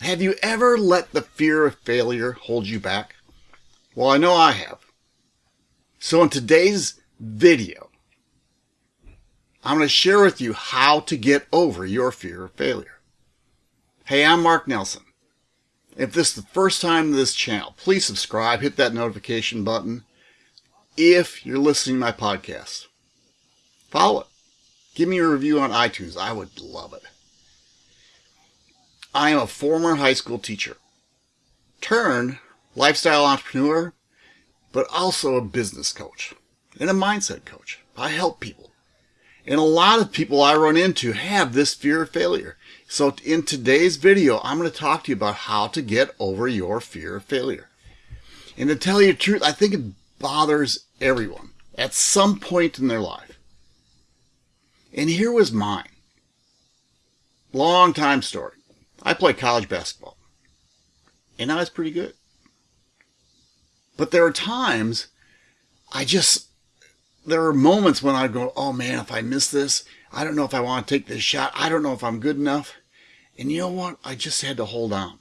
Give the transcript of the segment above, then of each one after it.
Have you ever let the fear of failure hold you back? Well, I know I have. So in today's video, I'm going to share with you how to get over your fear of failure. Hey, I'm Mark Nelson. If this is the first time to this channel, please subscribe, hit that notification button. If you're listening to my podcast, follow it. Give me a review on iTunes. I would love it. I am a former high school teacher, turned lifestyle entrepreneur, but also a business coach and a mindset coach. I help people. And a lot of people I run into have this fear of failure. So in today's video, I'm going to talk to you about how to get over your fear of failure. And to tell you the truth, I think it bothers everyone at some point in their life. And here was mine. Long time story. I played college basketball. And I was pretty good. But there are times I just, there are moments when I'd go, oh man, if I miss this, I don't know if I want to take this shot. I don't know if I'm good enough. And you know what? I just had to hold on.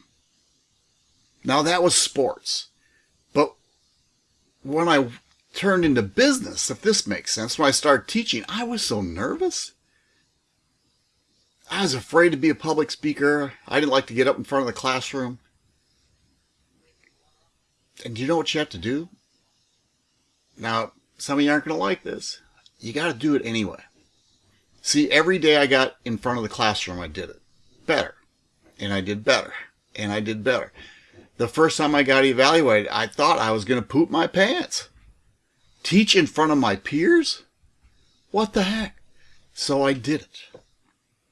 Now that was sports. But when I turned into business, if this makes sense, when I started teaching, I was so nervous. I was afraid to be a public speaker. I didn't like to get up in front of the classroom. And you know what you have to do? Now, some of you aren't going to like this. You got to do it anyway. See, every day I got in front of the classroom, I did it better. And I did better. And I did better. The first time I got evaluated, I thought I was going to poop my pants. Teach in front of my peers? What the heck? So I did it.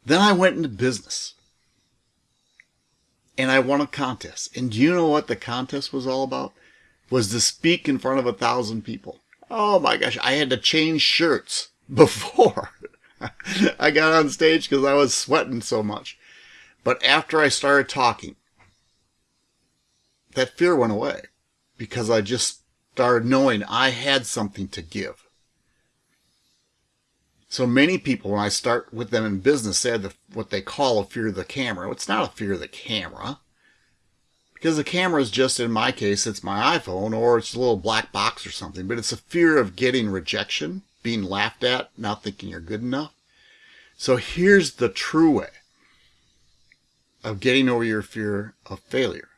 Then I went into business. And I won a contest. And do you know what the contest was all about? Was to speak in front of a thousand people. Oh my gosh, I had to change shirts before I got on stage because I was sweating so much. But after I started talking, that fear went away because I just started knowing I had something to give. So many people, when I start with them in business, they have the, what they call a fear of the camera. It's not a fear of the camera. Because the camera is just, in my case, it's my iPhone or it's a little black box or something. But it's a fear of getting rejection, being laughed at, not thinking you're good enough. So here's the true way of getting over your fear of failure.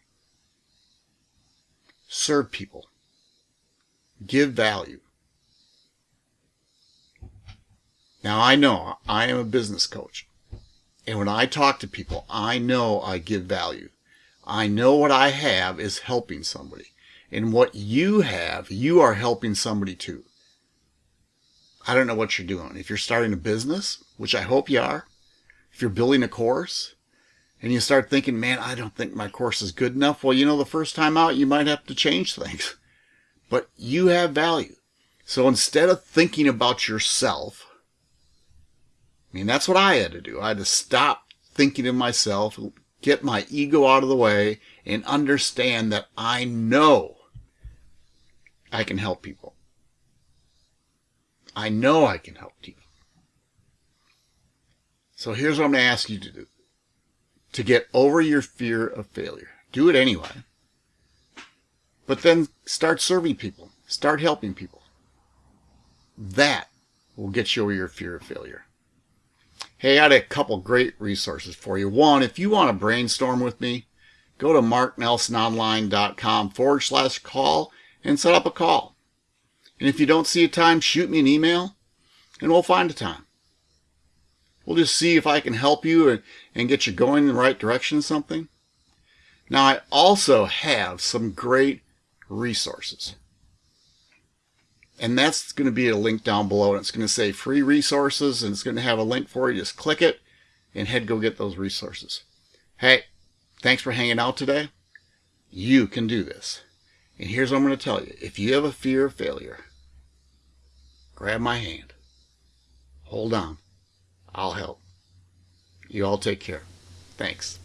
Serve people. Give value. Now I know I am a business coach. And when I talk to people, I know I give value. I know what I have is helping somebody. And what you have, you are helping somebody too. I don't know what you're doing. If you're starting a business, which I hope you are, if you're building a course, and you start thinking, man, I don't think my course is good enough. Well, you know, the first time out, you might have to change things. But you have value. So instead of thinking about yourself, I mean, that's what I had to do. I had to stop thinking of myself, get my ego out of the way, and understand that I know I can help people. I know I can help people. So here's what I'm going to ask you to do. To get over your fear of failure. Do it anyway. But then start serving people. Start helping people. That will get you over your fear of failure. Hey, I got a couple great resources for you. One, if you want to brainstorm with me, go to marknelsononline.com forward slash call and set up a call. And if you don't see a time, shoot me an email and we'll find a time. We'll just see if I can help you and, and get you going in the right direction something. Now, I also have some great resources. And that's going to be a link down below. And it's going to say free resources. And it's going to have a link for you. Just click it and head go get those resources. Hey, thanks for hanging out today. You can do this. And here's what I'm going to tell you. If you have a fear of failure, grab my hand. Hold on. I'll help. You all take care. Thanks.